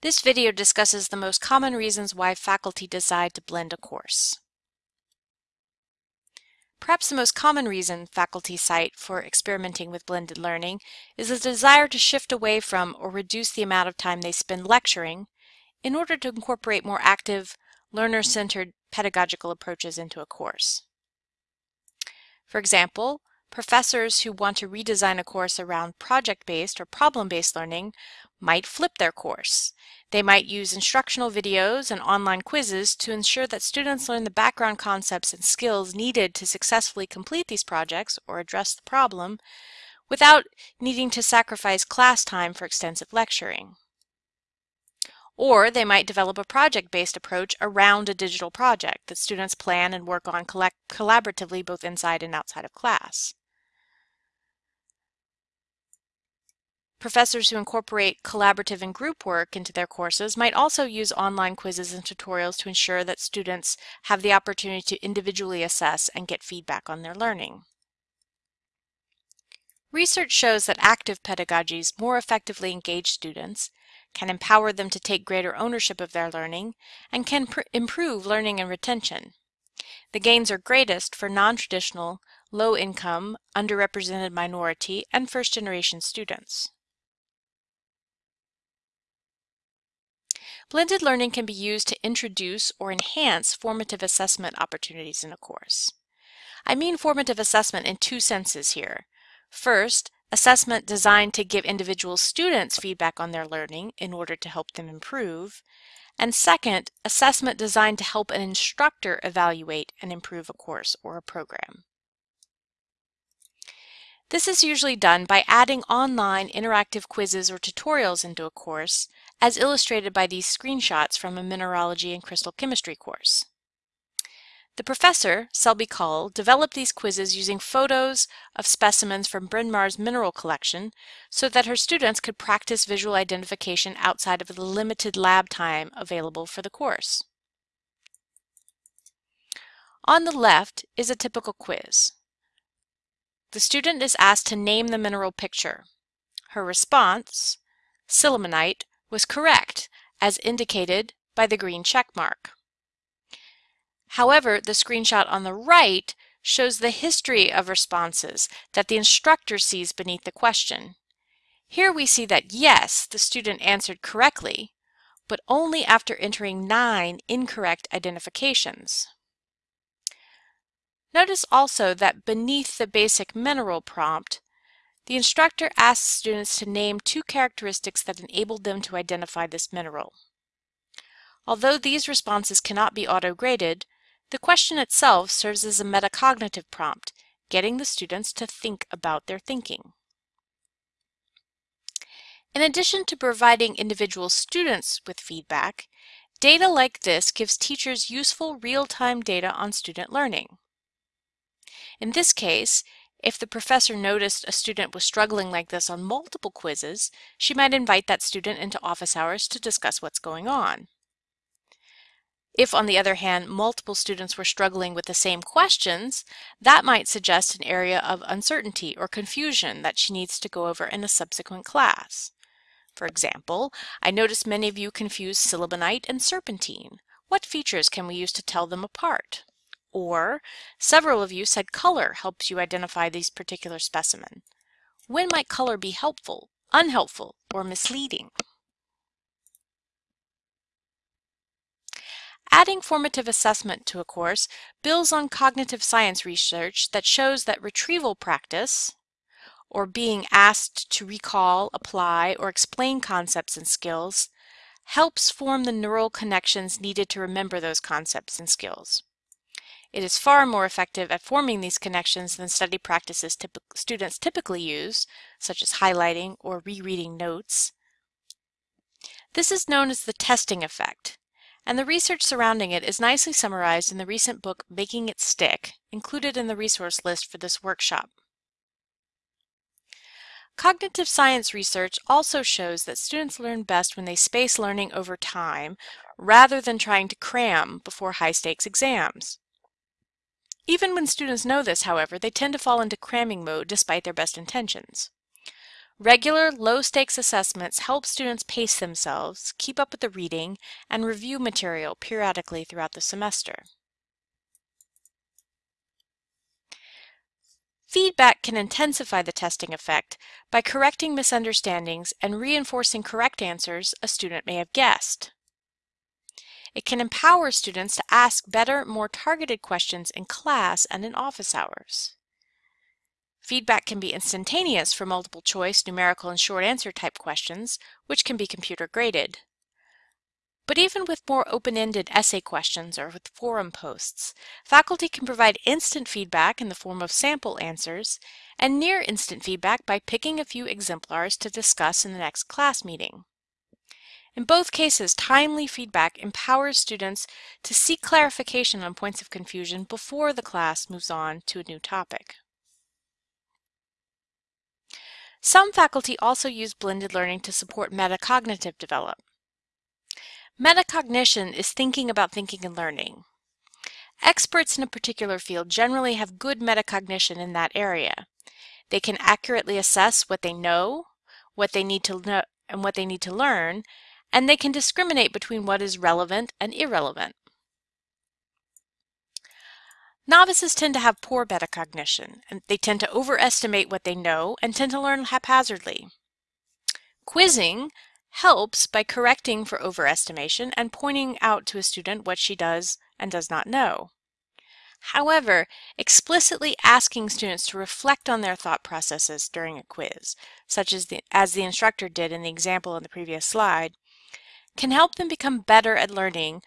This video discusses the most common reasons why faculty decide to blend a course. Perhaps the most common reason faculty cite for experimenting with blended learning is a desire to shift away from or reduce the amount of time they spend lecturing in order to incorporate more active, learner-centered pedagogical approaches into a course. For example, professors who want to redesign a course around project-based or problem-based learning might flip their course. They might use instructional videos and online quizzes to ensure that students learn the background concepts and skills needed to successfully complete these projects or address the problem without needing to sacrifice class time for extensive lecturing. Or they might develop a project-based approach around a digital project that students plan and work on collaboratively both inside and outside of class. Professors who incorporate collaborative and group work into their courses might also use online quizzes and tutorials to ensure that students have the opportunity to individually assess and get feedback on their learning. Research shows that active pedagogies more effectively engage students, can empower them to take greater ownership of their learning, and can improve learning and retention. The gains are greatest for non-traditional, low-income, underrepresented minority, and first-generation students. Blended learning can be used to introduce or enhance formative assessment opportunities in a course. I mean formative assessment in two senses here. First, assessment designed to give individual students feedback on their learning in order to help them improve. And second, assessment designed to help an instructor evaluate and improve a course or a program. This is usually done by adding online interactive quizzes or tutorials into a course, as illustrated by these screenshots from a mineralogy and crystal chemistry course. The professor, Selby Cull, developed these quizzes using photos of specimens from Bryn Mawr's mineral collection so that her students could practice visual identification outside of the limited lab time available for the course. On the left is a typical quiz. The student is asked to name the mineral picture. Her response, sillimanite, was correct, as indicated by the green check mark. However, the screenshot on the right shows the history of responses that the instructor sees beneath the question. Here we see that yes, the student answered correctly, but only after entering nine incorrect identifications. Notice also that beneath the basic mineral prompt, the instructor asks students to name two characteristics that enabled them to identify this mineral. Although these responses cannot be auto-graded, the question itself serves as a metacognitive prompt, getting the students to think about their thinking. In addition to providing individual students with feedback, data like this gives teachers useful real-time data on student learning. In this case, if the professor noticed a student was struggling like this on multiple quizzes, she might invite that student into office hours to discuss what's going on. If, on the other hand, multiple students were struggling with the same questions, that might suggest an area of uncertainty or confusion that she needs to go over in a subsequent class. For example, I noticed many of you confuse sillimanite and serpentine. What features can we use to tell them apart? Or, several of you said color helps you identify these particular specimen. When might color be helpful, unhelpful, or misleading? Adding formative assessment to a course builds on cognitive science research that shows that retrieval practice, or being asked to recall, apply, or explain concepts and skills, helps form the neural connections needed to remember those concepts and skills. It is far more effective at forming these connections than study practices typ students typically use, such as highlighting or rereading notes. This is known as the testing effect, and the research surrounding it is nicely summarized in the recent book Making It Stick, included in the resource list for this workshop. Cognitive science research also shows that students learn best when they space learning over time rather than trying to cram before high-stakes exams. Even when students know this, however, they tend to fall into cramming mode despite their best intentions. Regular, low-stakes assessments help students pace themselves, keep up with the reading, and review material periodically throughout the semester. Feedback can intensify the testing effect by correcting misunderstandings and reinforcing correct answers a student may have guessed. It can empower students to ask better, more targeted questions in class and in office hours. Feedback can be instantaneous for multiple choice, numerical, and short answer type questions, which can be computer graded. But even with more open-ended essay questions or with forum posts, faculty can provide instant feedback in the form of sample answers and near instant feedback by picking a few exemplars to discuss in the next class meeting. In both cases, timely feedback empowers students to seek clarification on points of confusion before the class moves on to a new topic. Some faculty also use blended learning to support metacognitive development. Metacognition is thinking about thinking and learning. Experts in a particular field generally have good metacognition in that area. They can accurately assess what they know, what they need to know, and what they need to learn, and they can discriminate between what is relevant and irrelevant. Novices tend to have poor metacognition, and they tend to overestimate what they know and tend to learn haphazardly. Quizzing helps by correcting for overestimation and pointing out to a student what she does and does not know. However, explicitly asking students to reflect on their thought processes during a quiz, such as the, as the instructor did in the example in the previous slide, can help them become better at learning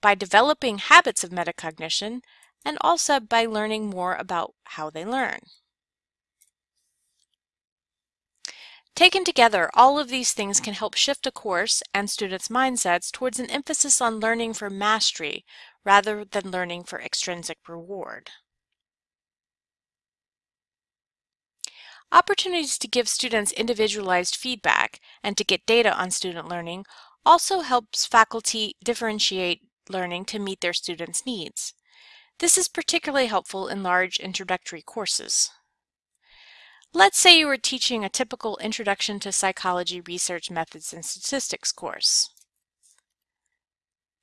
by developing habits of metacognition and also by learning more about how they learn. Taken together, all of these things can help shift a course and students' mindsets towards an emphasis on learning for mastery rather than learning for extrinsic reward. Opportunities to give students individualized feedback and to get data on student learning also helps faculty differentiate learning to meet their students' needs. This is particularly helpful in large introductory courses. Let's say you were teaching a typical Introduction to Psychology Research Methods and Statistics course.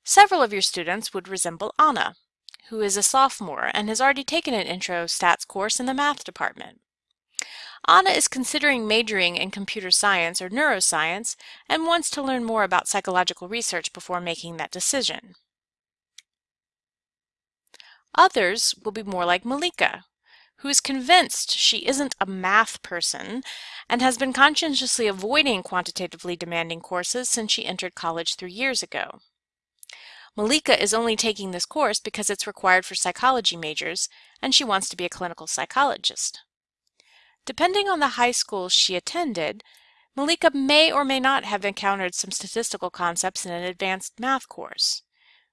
Several of your students would resemble Anna, who is a sophomore and has already taken an Intro Stats course in the math department. Anna is considering majoring in computer science or neuroscience and wants to learn more about psychological research before making that decision. Others will be more like Malika, who is convinced she isn't a math person and has been conscientiously avoiding quantitatively demanding courses since she entered college three years ago. Malika is only taking this course because it's required for psychology majors and she wants to be a clinical psychologist. Depending on the high school she attended, Malika may or may not have encountered some statistical concepts in an advanced math course.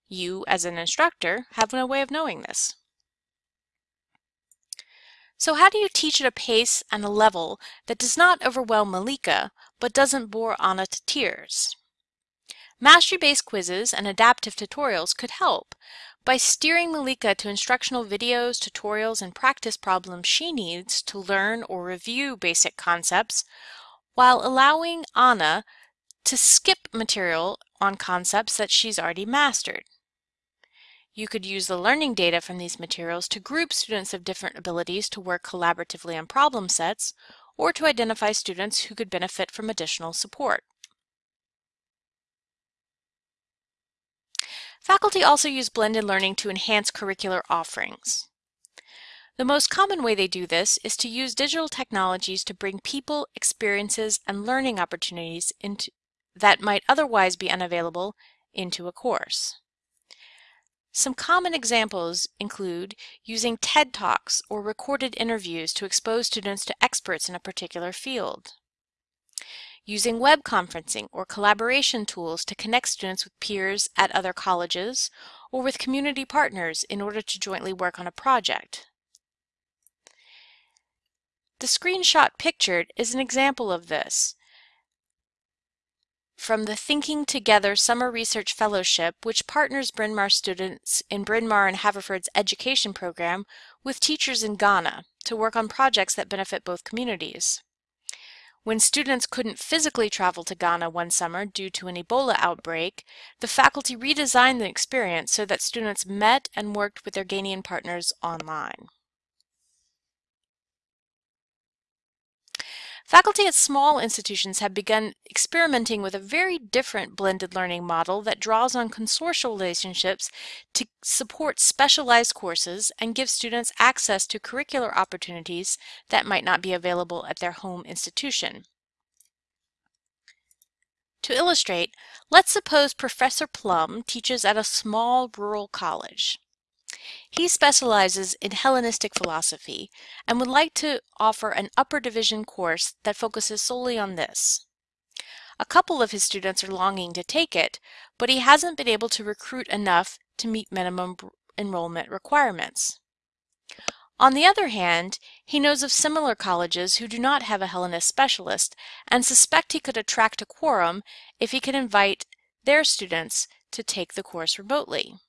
You, as an instructor, have no way of knowing this. So how do you teach at a pace and a level that does not overwhelm Malika, but doesn't bore Anna to tears? Mastery-based quizzes and adaptive tutorials could help by steering Malika to instructional videos, tutorials, and practice problems she needs to learn or review basic concepts, while allowing Anna to skip material on concepts that she's already mastered. You could use the learning data from these materials to group students of different abilities to work collaboratively on problem sets, or to identify students who could benefit from additional support. Faculty also use blended learning to enhance curricular offerings. The most common way they do this is to use digital technologies to bring people, experiences, and learning opportunities into, that might otherwise be unavailable into a course. Some common examples include using TED Talks or recorded interviews to expose students to experts in a particular field. Using web conferencing or collaboration tools to connect students with peers at other colleges or with community partners in order to jointly work on a project. The screenshot pictured is an example of this from the Thinking Together Summer Research Fellowship, which partners Bryn Mawr students in Bryn Mawr and Haverford's education program with teachers in Ghana to work on projects that benefit both communities. When students couldn't physically travel to Ghana one summer due to an Ebola outbreak, the faculty redesigned the experience so that students met and worked with their Ghanaian partners online. Faculty at small institutions have begun experimenting with a very different blended learning model that draws on consortial relationships to support specialized courses and give students access to curricular opportunities that might not be available at their home institution. To illustrate, let's suppose Professor Plum teaches at a small rural college. He specializes in Hellenistic philosophy and would like to offer an upper division course that focuses solely on this. A couple of his students are longing to take it, but he hasn't been able to recruit enough to meet minimum enrollment requirements. On the other hand, he knows of similar colleges who do not have a Hellenist specialist and suspect he could attract a quorum if he could invite their students to take the course remotely.